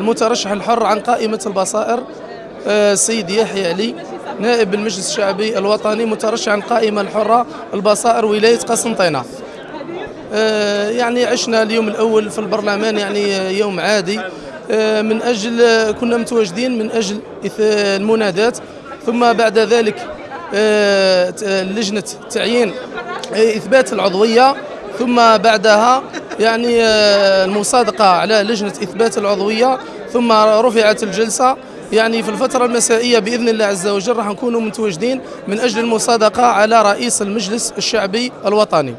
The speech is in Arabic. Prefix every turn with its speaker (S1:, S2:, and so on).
S1: المترشح الحر عن قائمة البصائر آه، السيد يحيى علي نائب المجلس الشعبي الوطني مترشح عن قائمة الحرة البصائر ولاية قسنطينة آه، يعني عشنا اليوم الأول في البرلمان يعني آه، يوم عادي. آه، من أجل آه، كنا متواجدين من أجل المنادات. ثم بعد ذلك آه، لجنة تعيين آه، إثبات العضوية. ثم بعدها يعني آه، المصادقة على لجنة إثبات العضوية ثم رفعت الجلسة. يعني في الفترة المسائية بإذن الله عز وجل راح نكونوا متواجدين من أجل المصادقة على رئيس المجلس الشعبي الوطني.